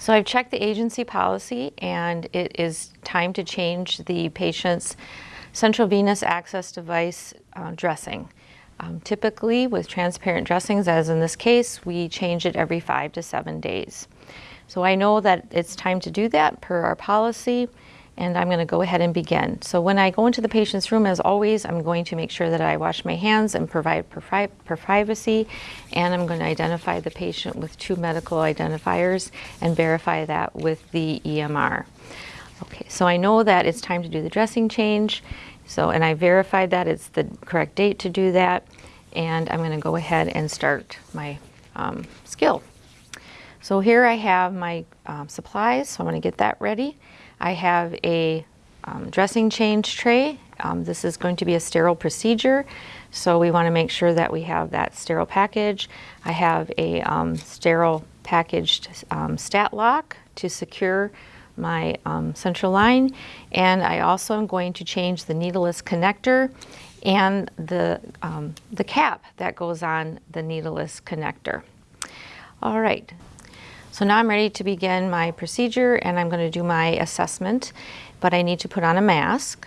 So I've checked the agency policy and it is time to change the patient's central venous access device uh, dressing. Um, typically with transparent dressings, as in this case, we change it every five to seven days. So I know that it's time to do that per our policy and I'm going to go ahead and begin. So when I go into the patient's room, as always, I'm going to make sure that I wash my hands and provide for privacy, and I'm going to identify the patient with two medical identifiers and verify that with the EMR. Okay, so I know that it's time to do the dressing change, so and I verified that it's the correct date to do that, and I'm going to go ahead and start my um, skill. So here I have my um, supplies, so I'm going to get that ready. I have a um, dressing change tray. Um, this is going to be a sterile procedure, so we want to make sure that we have that sterile package. I have a um, sterile packaged um, StatLock to secure my um, central line, and I also am going to change the needleless connector and the, um, the cap that goes on the needleless connector. All right, so now I'm ready to begin my procedure and I'm going to do my assessment, but I need to put on a mask.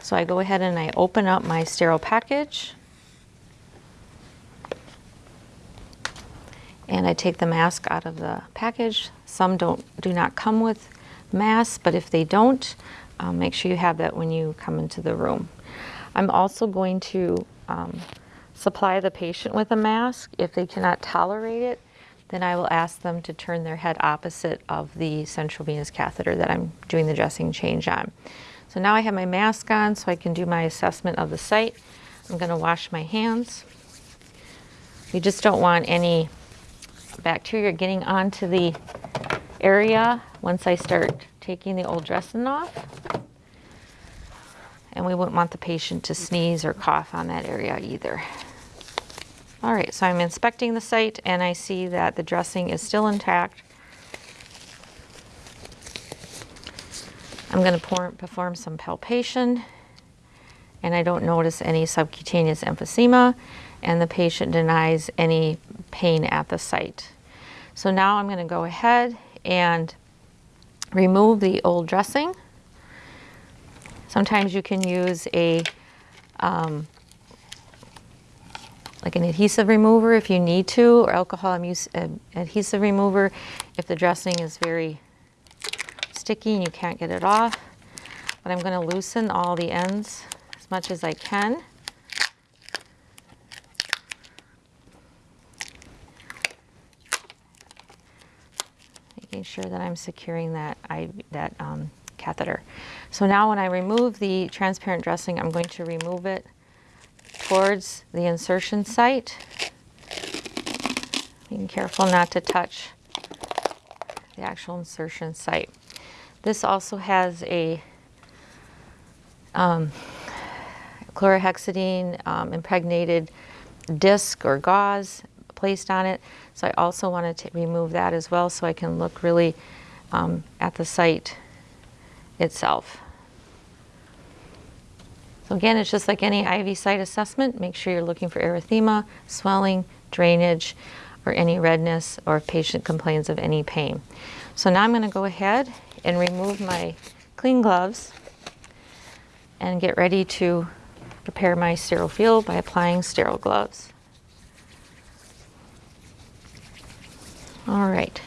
So I go ahead and I open up my sterile package. And I take the mask out of the package. Some don't do not come with masks, but if they don't, um, make sure you have that when you come into the room. I'm also going to um, supply the patient with a mask if they cannot tolerate it then I will ask them to turn their head opposite of the central venous catheter that I'm doing the dressing change on. So now I have my mask on so I can do my assessment of the site. I'm going to wash my hands. You just don't want any bacteria getting onto the area once I start taking the old dressing off. And we wouldn't want the patient to sneeze or cough on that area either. All right, so I'm inspecting the site and I see that the dressing is still intact. I'm going to perform some palpation and I don't notice any subcutaneous emphysema and the patient denies any pain at the site. So now I'm going to go ahead and remove the old dressing. Sometimes you can use a um, like an adhesive remover if you need to, or alcohol uh, adhesive remover if the dressing is very sticky and you can't get it off. But I'm going to loosen all the ends as much as I can. Making sure that I'm securing that, I, that um, catheter. So now when I remove the transparent dressing, I'm going to remove it towards the insertion site. Being careful not to touch the actual insertion site. This also has a um, chlorhexidine um, impregnated disc or gauze placed on it. So I also wanted to remove that as well so I can look really um, at the site itself. So again, it's just like any IV site assessment. Make sure you're looking for erythema, swelling, drainage, or any redness, or if patient complains of any pain. So now I'm going to go ahead and remove my clean gloves and get ready to prepare my sterile field by applying sterile gloves. All right,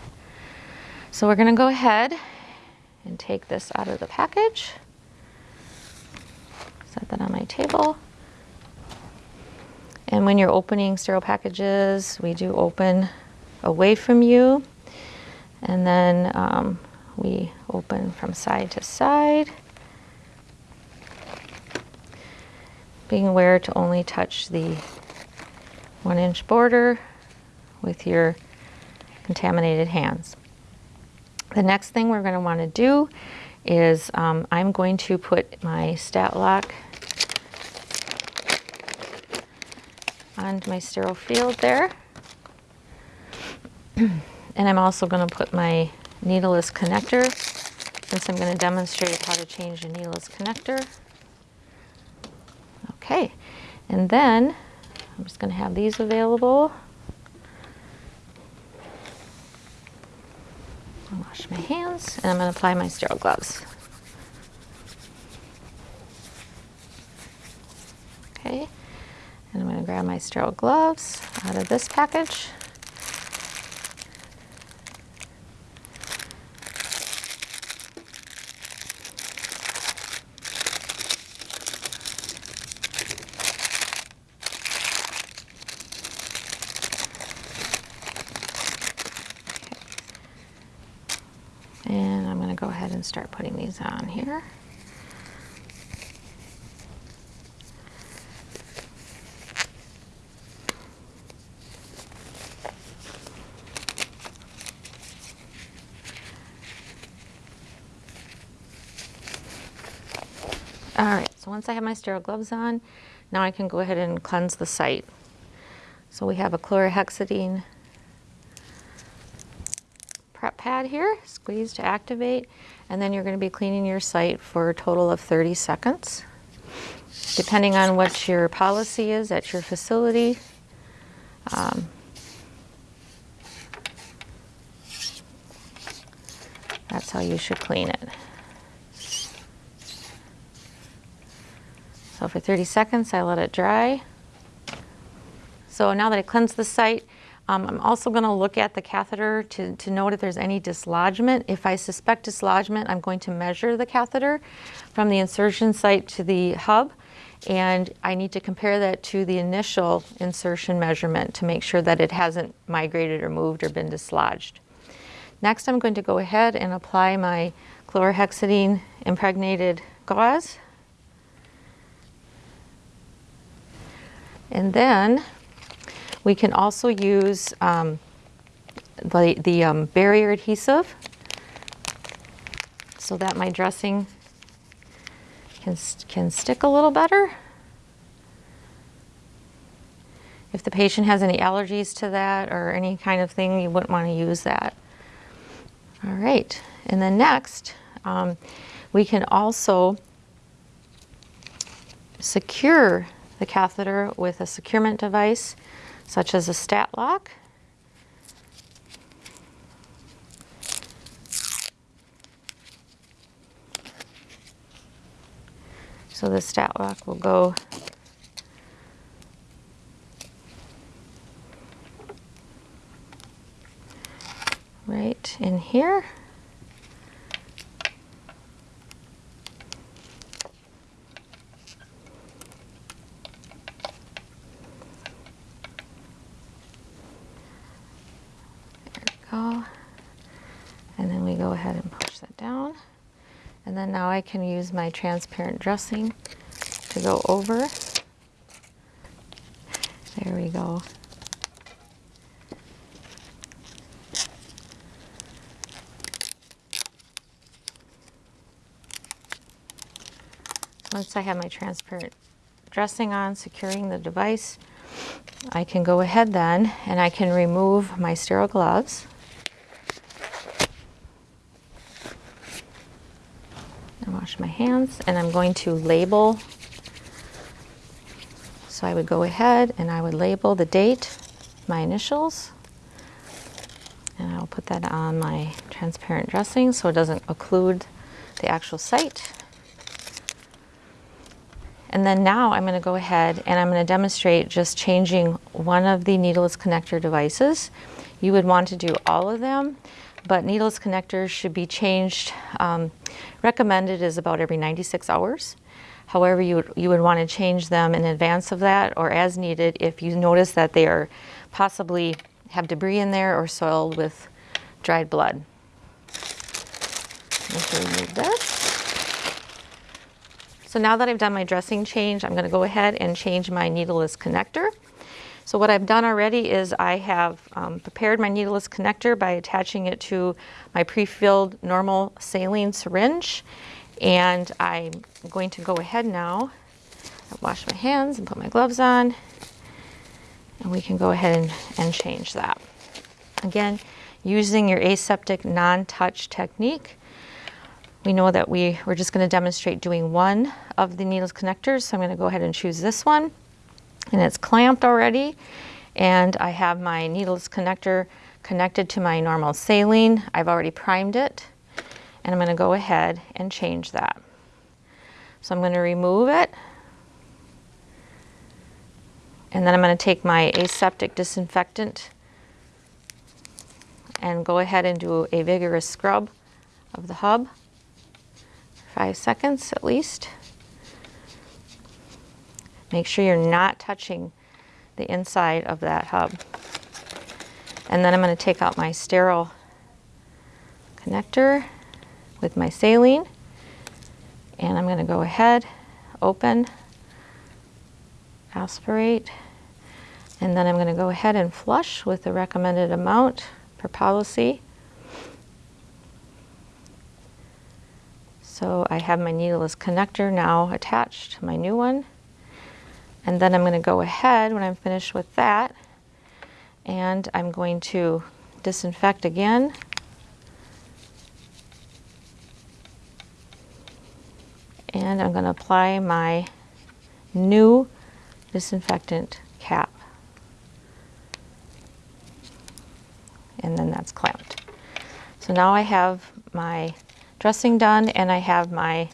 so we're going to go ahead and take this out of the package set that on my table. And when you're opening sterile packages, we do open away from you. And then um, we open from side to side. Being aware to only touch the one inch border with your contaminated hands. The next thing we're going to want to do is um, I'm going to put my StatLock on my sterile field there. and I'm also going to put my needleless connector since I'm going to demonstrate how to change a needleless connector. Okay, and then I'm just going to have these available. Wash my hands and I'm going to apply my sterile gloves. Okay, and I'm going to grab my sterile gloves out of this package. And I'm going to go ahead and start putting these on here. All right, so once I have my sterile gloves on, now I can go ahead and cleanse the site. So we have a chlorhexidine prep pad here, squeeze to activate, and then you're going to be cleaning your site for a total of 30 seconds. Depending on what your policy is at your facility, um, that's how you should clean it. So for 30 seconds, I let it dry. So now that I cleansed the site, um, I'm also going to look at the catheter to, to note if there's any dislodgement. If I suspect dislodgement, I'm going to measure the catheter from the insertion site to the hub. And I need to compare that to the initial insertion measurement to make sure that it hasn't migrated or moved or been dislodged. Next, I'm going to go ahead and apply my chlorhexidine impregnated gauze And then we can also use um, the, the um, barrier adhesive so that my dressing can, can stick a little better. If the patient has any allergies to that or any kind of thing, you wouldn't want to use that. All right, and then next, um, we can also secure the catheter with a securement device such as a StatLock. So the StatLock will go right in here. Go. And then we go ahead and push that down. And then now I can use my transparent dressing to go over. There we go. Once I have my transparent dressing on, securing the device, I can go ahead then and I can remove my sterile gloves. wash my hands and I'm going to label. So I would go ahead and I would label the date, my initials, and I'll put that on my transparent dressing so it doesn't occlude the actual site. And then now I'm going to go ahead and I'm going to demonstrate just changing one of the needleless connector devices. You would want to do all of them but needleless connectors should be changed. Um, recommended is about every 96 hours. However, you would, you would want to change them in advance of that or as needed if you notice that they are possibly have debris in there or soiled with dried blood. this. So now that I've done my dressing change, I'm going to go ahead and change my needleless connector. So what I've done already is I have um, prepared my needleless connector by attaching it to my pre-filled normal saline syringe. And I'm going to go ahead now and wash my hands and put my gloves on. And we can go ahead and, and change that. Again, using your aseptic non-touch technique, we know that we, we're just going to demonstrate doing one of the needles connectors. So I'm going to go ahead and choose this one and it's clamped already and I have my needleless connector connected to my normal saline. I've already primed it and I'm going to go ahead and change that. So I'm going to remove it and then I'm going to take my aseptic disinfectant and go ahead and do a vigorous scrub of the hub five seconds at least. Make sure you're not touching the inside of that hub. And then I'm going to take out my sterile connector with my saline and I'm going to go ahead, open, aspirate, and then I'm going to go ahead and flush with the recommended amount per policy. So I have my needleless connector now attached to my new one. And then I'm going to go ahead when I'm finished with that and I'm going to disinfect again. And I'm going to apply my new disinfectant cap. And then that's clamped. So now I have my dressing done and I have my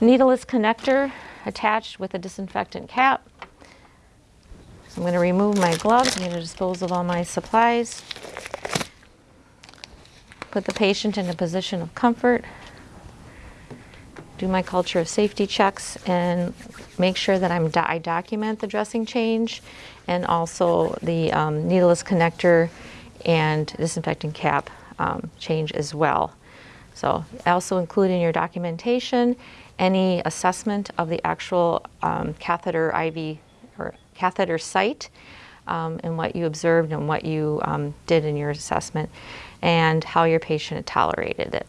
needleless connector attached with a disinfectant cap. I'm going to remove my gloves. I'm going to dispose of all my supplies. Put the patient in a position of comfort. Do my culture of safety checks and make sure that I'm do I document the dressing change and also the um, needleless connector and disinfectant cap um, change as well. So also include in your documentation any assessment of the actual um, catheter IV or catheter site um, and what you observed and what you um, did in your assessment and how your patient tolerated it.